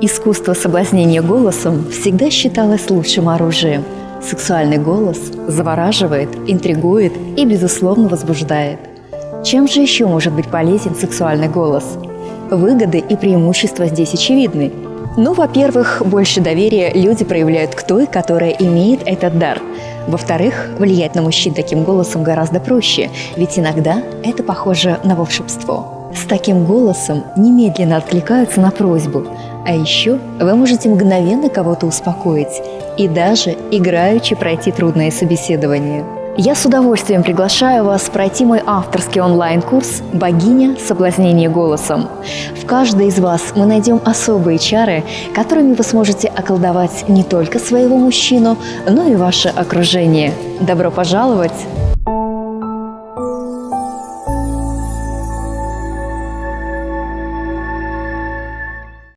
Искусство соблазнения голосом всегда считалось лучшим оружием. Сексуальный голос завораживает, интригует и, безусловно, возбуждает. Чем же еще может быть полезен сексуальный голос? Выгоды и преимущества здесь очевидны. Ну, во-первых, больше доверия люди проявляют к той, которая имеет этот дар. Во-вторых, влиять на мужчин таким голосом гораздо проще, ведь иногда это похоже на волшебство. С таким голосом немедленно откликаются на просьбу, а еще вы можете мгновенно кого-то успокоить и даже играючи пройти трудное собеседование. Я с удовольствием приглашаю вас пройти мой авторский онлайн-курс «Богиня. Соблазнение голосом». В каждой из вас мы найдем особые чары, которыми вы сможете околдовать не только своего мужчину, но и ваше окружение. Добро пожаловать!